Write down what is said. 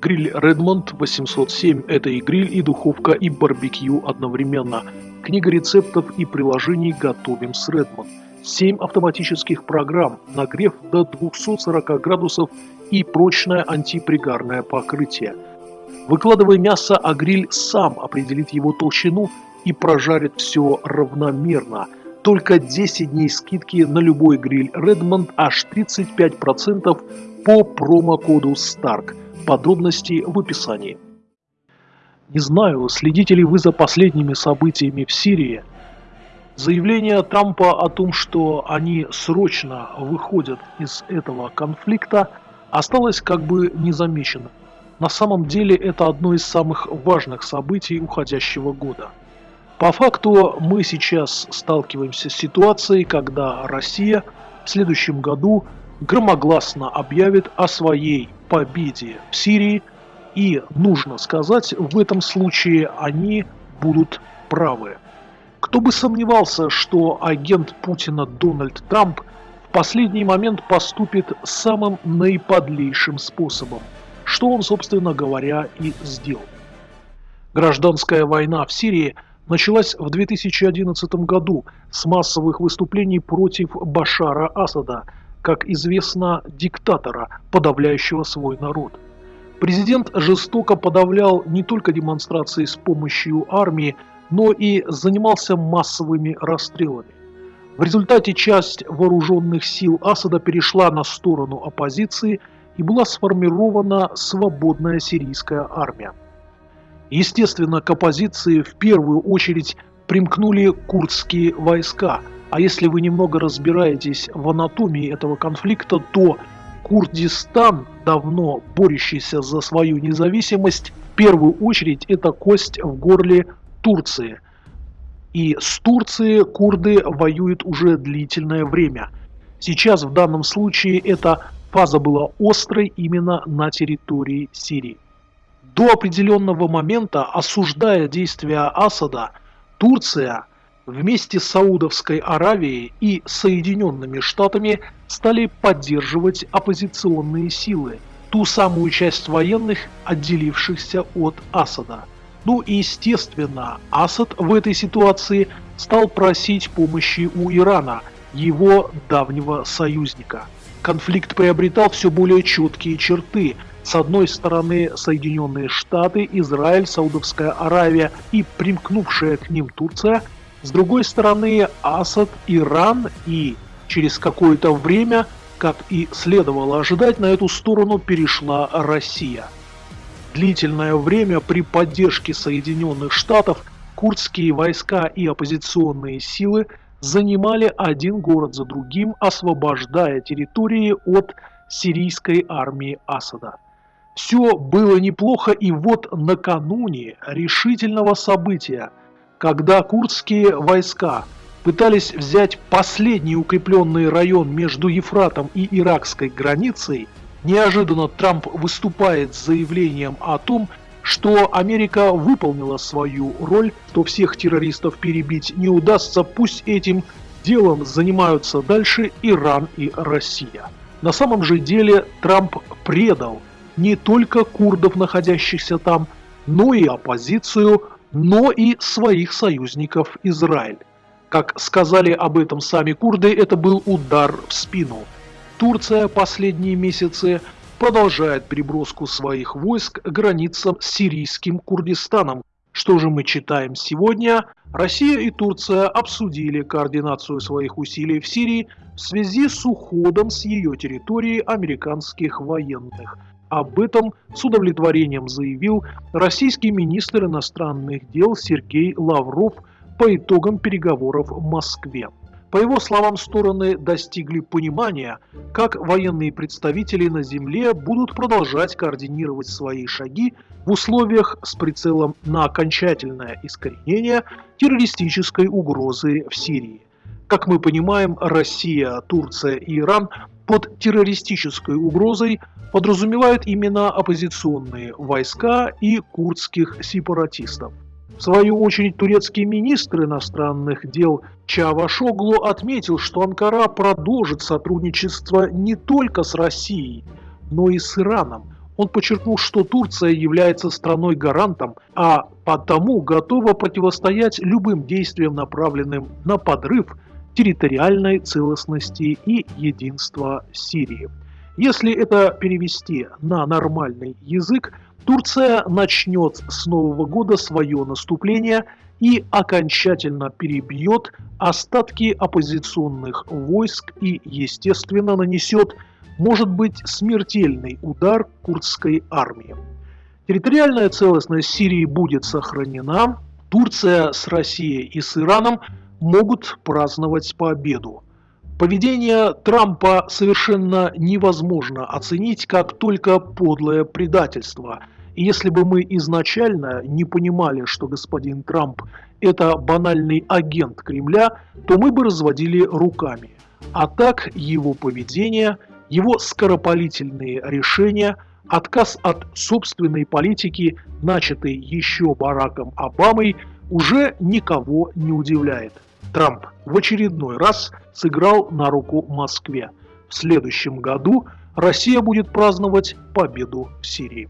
Гриль Redmond 807 – это и гриль, и духовка, и барбекю одновременно. Книга рецептов и приложений «Готовим с Redmond». 7 автоматических программ, нагрев до 240 градусов и прочное антипригарное покрытие. Выкладывай мясо, а гриль сам определит его толщину и прожарит все равномерно. Только 10 дней скидки на любой гриль Redmond аж 35% по промокоду STARK. Подробности в описании. Не знаю, следите ли вы за последними событиями в Сирии. Заявление Трампа о том, что они срочно выходят из этого конфликта, осталось как бы незамеченным. На самом деле это одно из самых важных событий уходящего года. По факту мы сейчас сталкиваемся с ситуацией, когда Россия в следующем году громогласно объявит о своей победе в Сирии, и нужно сказать, в этом случае они будут правы. Кто бы сомневался, что агент Путина Дональд Трамп в последний момент поступит самым наиподлейшим способом, что он, собственно говоря, и сделал. Гражданская война в Сирии началась в 2011 году с массовых выступлений против Башара Асада – как известно, диктатора, подавляющего свой народ. Президент жестоко подавлял не только демонстрации с помощью армии, но и занимался массовыми расстрелами. В результате часть вооруженных сил Асада перешла на сторону оппозиции и была сформирована свободная сирийская армия. Естественно, к оппозиции в первую очередь примкнули курдские войска – а если вы немного разбираетесь в анатомии этого конфликта, то Курдистан, давно борющийся за свою независимость, в первую очередь это кость в горле Турции. И с Турцией курды воюют уже длительное время. Сейчас в данном случае эта фаза была острой именно на территории Сирии. До определенного момента, осуждая действия Асада, Турция вместе с Саудовской Аравией и Соединенными Штатами стали поддерживать оппозиционные силы, ту самую часть военных, отделившихся от Асада. Ну и естественно, Асад в этой ситуации стал просить помощи у Ирана, его давнего союзника. Конфликт приобретал все более четкие черты. С одной стороны Соединенные Штаты, Израиль, Саудовская Аравия и примкнувшая к ним Турция – с другой стороны, Асад, Иран и через какое-то время, как и следовало ожидать, на эту сторону перешла Россия. Длительное время при поддержке Соединенных Штатов курдские войска и оппозиционные силы занимали один город за другим, освобождая территории от сирийской армии Асада. Все было неплохо, и вот накануне решительного события – когда курдские войска пытались взять последний укрепленный район между Ефратом и иракской границей, неожиданно Трамп выступает с заявлением о том, что Америка выполнила свою роль, что всех террористов перебить не удастся, пусть этим делом занимаются дальше Иран и Россия. На самом же деле Трамп предал не только курдов, находящихся там, но и оппозицию, но и своих союзников Израиль. Как сказали об этом сами курды, это был удар в спину. Турция последние месяцы продолжает переброску своих войск к границам с сирийским Курдистаном. Что же мы читаем сегодня? Россия и Турция обсудили координацию своих усилий в Сирии в связи с уходом с ее территории американских военных – об этом с удовлетворением заявил российский министр иностранных дел Сергей Лавров по итогам переговоров в Москве. По его словам, стороны достигли понимания, как военные представители на земле будут продолжать координировать свои шаги в условиях с прицелом на окончательное искоренение террористической угрозы в Сирии. Как мы понимаем, Россия, Турция и Иран под террористической угрозой подразумевают именно оппозиционные войска и курдских сепаратистов. В свою очередь турецкий министр иностранных дел Чавашоглу отметил, что Анкара продолжит сотрудничество не только с Россией, но и с Ираном. Он подчеркнул, что Турция является страной-гарантом, а потому готова противостоять любым действиям, направленным на подрыв территориальной целостности и единства Сирии. Если это перевести на нормальный язык, Турция начнет с Нового года свое наступление и окончательно перебьет остатки оппозиционных войск и, естественно, нанесет может быть смертельный удар курдской армии. Территориальная целостность Сирии будет сохранена, Турция с Россией и с Ираном могут праздновать победу. Поведение Трампа совершенно невозможно оценить как только подлое предательство. И если бы мы изначально не понимали, что господин Трамп – это банальный агент Кремля, то мы бы разводили руками. А так его поведение – его скоропалительные решения, отказ от собственной политики, начатой еще Бараком Обамой, уже никого не удивляет. Трамп в очередной раз сыграл на руку Москве. В следующем году Россия будет праздновать победу в Сирии.